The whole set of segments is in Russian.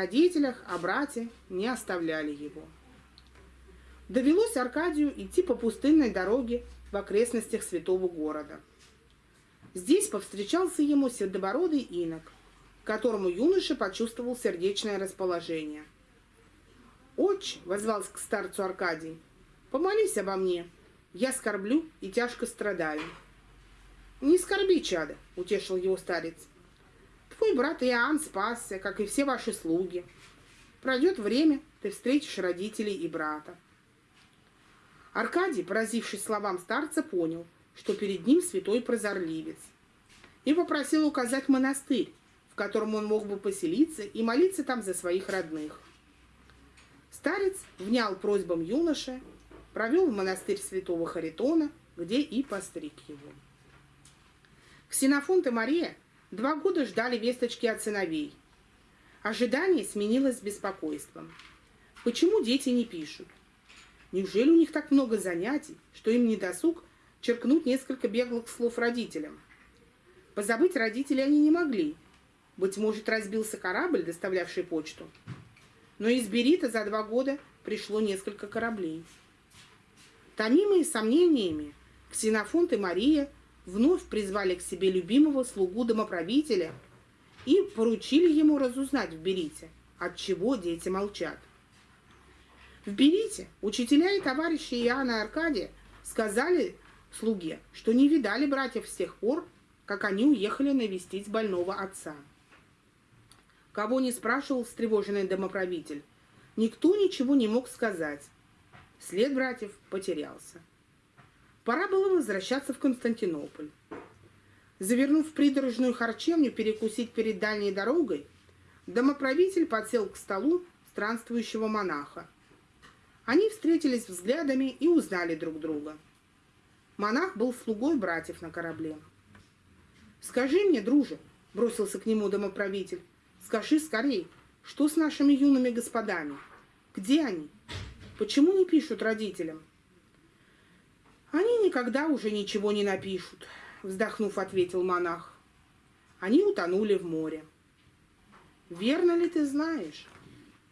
родителях, о брате не оставляли его. Довелось Аркадию идти по пустынной дороге в окрестностях святого города. Здесь повстречался ему седобородый инок, которому юноша почувствовал сердечное расположение. «Отче!» — возвался к старцу Аркадий. «Помолись обо мне. Я скорблю и тяжко страдаю». «Не скорби, чадо!» — утешил его старец. «Твой брат Иоанн спасся, как и все ваши слуги. Пройдет время, ты встретишь родителей и брата». Аркадий, поразившись словам старца, понял, что перед ним святой прозорливец, и попросил указать монастырь, в котором он мог бы поселиться и молиться там за своих родных. Старец внял просьбам юноши, провел в монастырь святого Харитона, где и постриг его. Ксенофонт и Мария два года ждали весточки от сыновей. Ожидание сменилось беспокойством. Почему дети не пишут? Неужели у них так много занятий, что им не досуг черкнуть несколько беглых слов родителям? Позабыть родителей они не могли. Быть может, разбился корабль, доставлявший почту. Но из Берита за два года пришло несколько кораблей. Томимые сомнениями, Ксенофонт и Мария вновь призвали к себе любимого слугу домоправителя и поручили ему разузнать в Берите, от чего дети молчат. В Берите учителя и товарищи Иоанна и Аркадия сказали слуге, что не видали братьев с тех пор, как они уехали навестить больного отца. Кого не спрашивал встревоженный домоправитель, никто ничего не мог сказать. След братьев потерялся. Пора было возвращаться в Константинополь. Завернув в придорожную харчевню перекусить перед дальней дорогой, домоправитель подсел к столу странствующего монаха – они встретились взглядами и узнали друг друга. Монах был слугой братьев на корабле. «Скажи мне, друже», — бросился к нему домоправитель, — «скажи скорей, что с нашими юными господами? Где они? Почему не пишут родителям?» «Они никогда уже ничего не напишут», — вздохнув, ответил монах. «Они утонули в море». «Верно ли ты знаешь?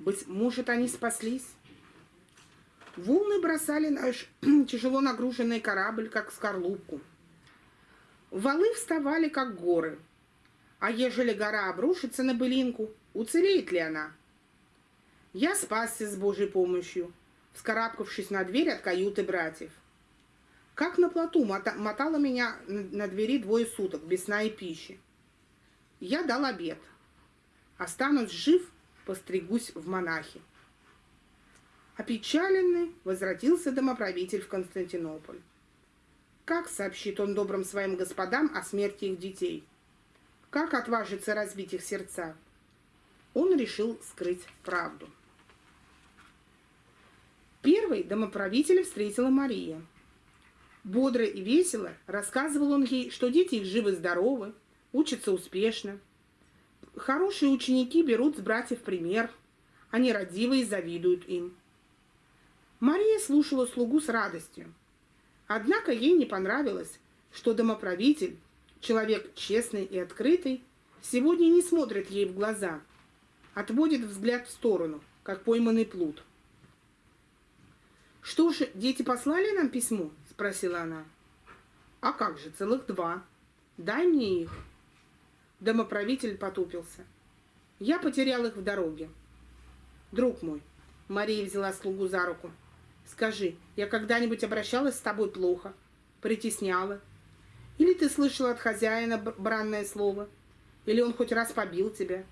Быть может, они спаслись?» Волны бросали наш тяжело нагруженный корабль, как скорлупку. Валы вставали, как горы. А ежели гора обрушится на былинку, уцелеет ли она? Я спасся с Божьей помощью, вскарабкавшись на дверь от каюты братьев. Как на плоту мотало меня на двери двое суток, без сна и пищи. Я дал обед. Останусь жив, постригусь в монахи. Опечаленный возвратился домоправитель в Константинополь. Как сообщит он добрым своим господам о смерти их детей? Как отважится разбить их сердца? Он решил скрыть правду. Первый домоправителя встретила Мария. Бодро и весело рассказывал он ей, что дети их живы-здоровы, учатся успешно. Хорошие ученики берут с братьев пример, они родивы и завидуют им. Мария слушала слугу с радостью. Однако ей не понравилось, что домоправитель, человек честный и открытый, сегодня не смотрит ей в глаза, отводит взгляд в сторону, как пойманный плут. «Что же, дети послали нам письмо?» – спросила она. «А как же, целых два. Дай мне их». Домоправитель потупился. «Я потерял их в дороге». «Друг мой», – Мария взяла слугу за руку, – Скажи, я когда-нибудь обращалась с тобой плохо, притесняла? Или ты слышала от хозяина бранное слово? Или он хоть раз побил тебя?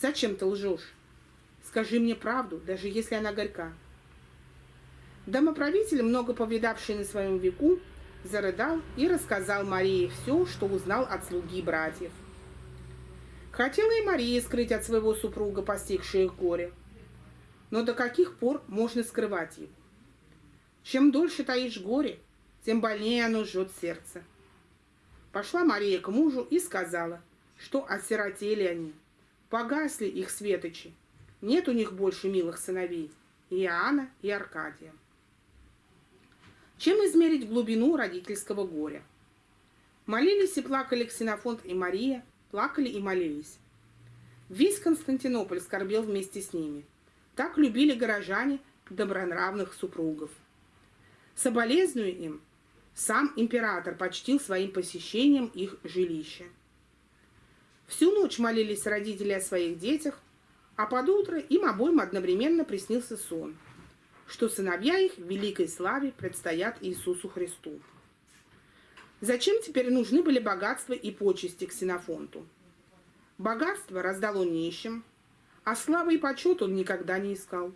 Зачем ты лжешь? Скажи мне правду, даже если она горька. Домоправитель, много повидавший на своем веку, зарыдал и рассказал Марии все, что узнал от слуги братьев. Хотела и Мария скрыть от своего супруга постигшее горе. Но до каких пор можно скрывать его? Чем дольше таишь горе, тем больнее оно жжет сердце. Пошла Мария к мужу и сказала, что осиротели они, погасли их светочи, нет у них больше милых сыновей, Иоанна и Аркадия. Чем измерить глубину родительского горя? Молились и плакали Ксенофонт и Мария, плакали и молились. Весь Константинополь скорбел вместе с ними. Так любили горожане добронравных супругов. Соболезную им, сам император почтил своим посещением их жилища. Всю ночь молились родители о своих детях, а под утро им обоим одновременно приснился сон, что сыновья их в великой славе предстоят Иисусу Христу. Зачем теперь нужны были богатства и почести Ксенофонту? Богатство раздал он нищим, а славы и почет он никогда не искал.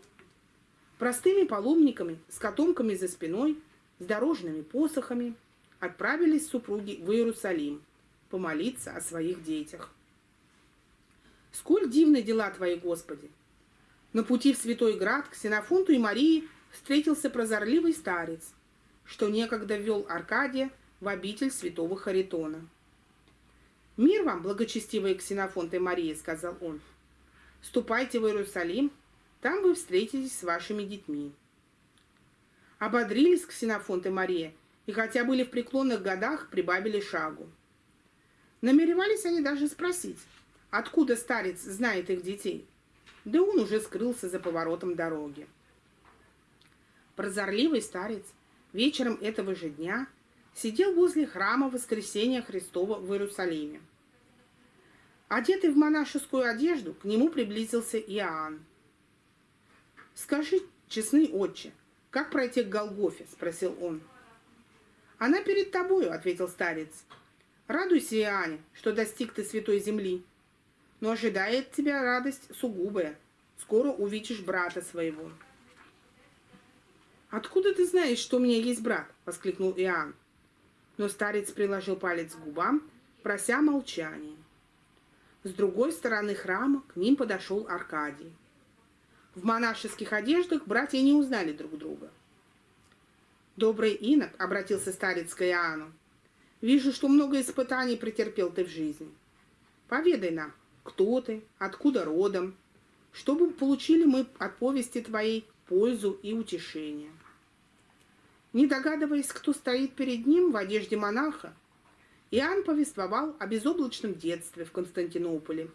Простыми паломниками с котомками за спиной, с дорожными посохами отправились супруги в Иерусалим помолиться о своих детях. Сколь дивны дела Твои, Господи! На пути в Святой Град к Синофонту и Марии встретился прозорливый старец, что некогда ввел Аркадия в обитель святого Харитона. «Мир вам, благочестивые Ксенофонт и Мария», — сказал он. «Ступайте в Иерусалим, там вы встретитесь с вашими детьми». Ободрились Ксенофонт и Мария, и хотя были в преклонных годах, прибавили шагу. Намеревались они даже спросить, Откуда старец знает их детей? Да он уже скрылся за поворотом дороги. Прозорливый старец вечером этого же дня сидел возле храма Воскресения Христова в Иерусалиме. Одетый в монашескую одежду, к нему приблизился Иоанн. «Скажи, честный отче, как пройти к Голгофе?» – спросил он. «Она перед тобою», – ответил старец. «Радуйся, Иоанне, что достиг ты святой земли, но ожидает тебя радость сугубая. Скоро увидишь брата своего». «Откуда ты знаешь, что у меня есть брат?» — воскликнул Иоанн. Но старец приложил палец к губам, прося молчания. С другой стороны храма к ним подошел Аркадий. В монашеских одеждах братья не узнали друг друга. «Добрый инок», — обратился старец к Иоанну, — «вижу, что много испытаний претерпел ты в жизни. Поведай нам, кто ты, откуда родом, чтобы получили мы от повести твоей пользу и утешение. Не догадываясь, кто стоит перед ним в одежде монаха, Иоанн повествовал о безоблачном детстве в Константинополе,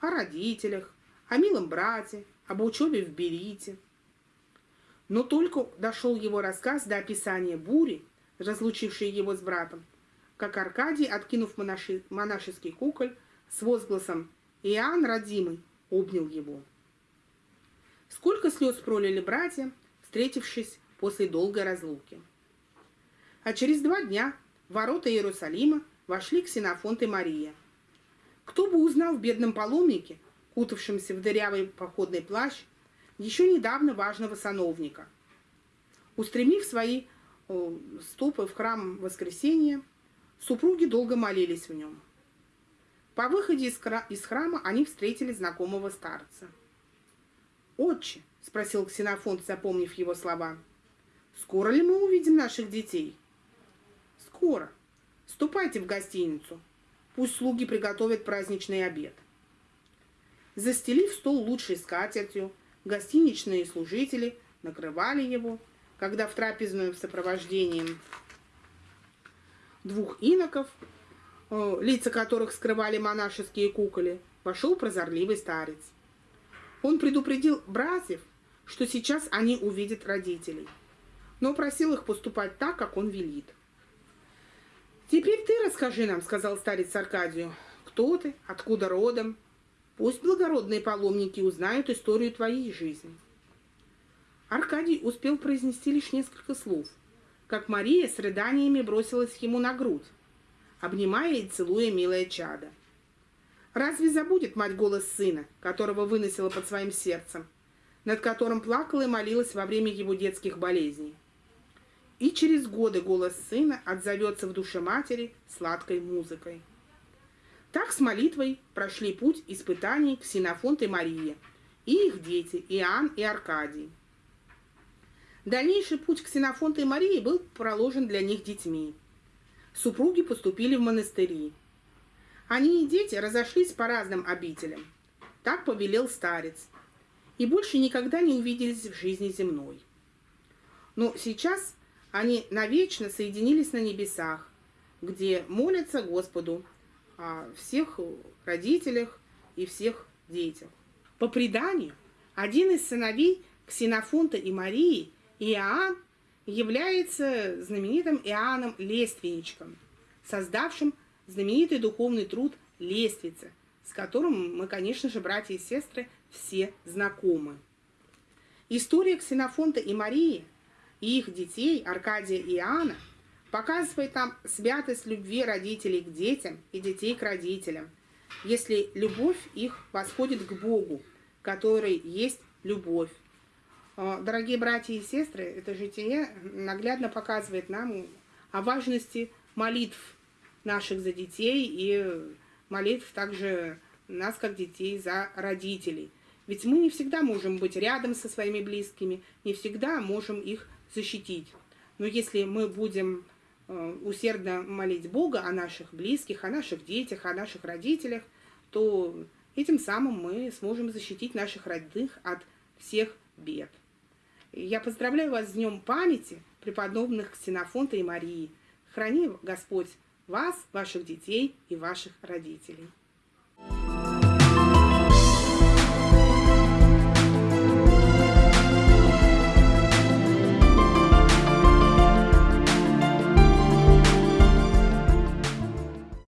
о родителях, о милом брате, об учебе в Берите. Но только дошел его рассказ до описания бури, разлучившей его с братом, как Аркадий, откинув монаши, монашеский куколь, с возгласом Иоанн, родимый, обнял его. Сколько слез пролили братья, встретившись после долгой разлуки. А через два дня в ворота Иерусалима вошли Ксенофонт и Мария. Кто бы узнал в бедном паломнике, кутавшемся в дырявый походный плащ, еще недавно важного сановника. Устремив свои стопы в храм Воскресения, супруги долго молились в нем. По выходе из, храма они встретили знакомого старца. «Отче», — спросил Ксенофонт, запомнив его слова, — «скоро ли мы увидим наших детей?» «Скоро. Ступайте в гостиницу. Пусть слуги приготовят праздничный обед». Застелив стол лучшей скатертью, гостиничные служители накрывали его, когда в трапезную в сопровождении двух иноков лица которых скрывали монашеские куколи, вошел прозорливый старец. Он предупредил братьев, что сейчас они увидят родителей, но просил их поступать так, как он велит. «Теперь ты расскажи нам», — сказал старец Аркадию, — «кто ты, откуда родом? Пусть благородные паломники узнают историю твоей жизни». Аркадий успел произнести лишь несколько слов, как Мария с рыданиями бросилась ему на грудь, обнимая и целуя милое чадо. Разве забудет мать голос сына, которого выносила под своим сердцем, над которым плакала и молилась во время его детских болезней? И через годы голос сына отзовется в душе матери сладкой музыкой. Так с молитвой прошли путь испытаний Ксенофонт и Мария, и их дети Иоанн и Аркадий. Дальнейший путь Ксенофонта и Марии был проложен для них детьми – супруги поступили в монастыри. Они и дети разошлись по разным обителям. Так повелел старец. И больше никогда не увиделись в жизни земной. Но сейчас они навечно соединились на небесах, где молятся Господу о всех родителях и всех детях. По преданию, один из сыновей Ксенофонта и Марии, Иоанн, является знаменитым Иоанном Лественничком, создавшим знаменитый духовный труд «Лествица», с которым мы, конечно же, братья и сестры, все знакомы. История Ксенофонта и Марии и их детей, Аркадия и Иоанна, показывает нам святость любви родителей к детям и детей к родителям, если любовь их восходит к Богу, который есть любовь. А, дорогие братья и сестры, это житие наглядно показывает нам о важности молитв наших за детей и молитв также нас, как детей, за родителей. Ведь мы не всегда можем быть рядом со своими близкими, не всегда можем их защитить. Но если мы будем э, усердно молить Бога о наших близких, о наших детях, о наших родителях, то этим самым мы сможем защитить наших родных от всех бед. Я поздравляю вас с Днем памяти преподобных Ксенофонта и Марии. Храни Господь вас, ваших детей и ваших родителей.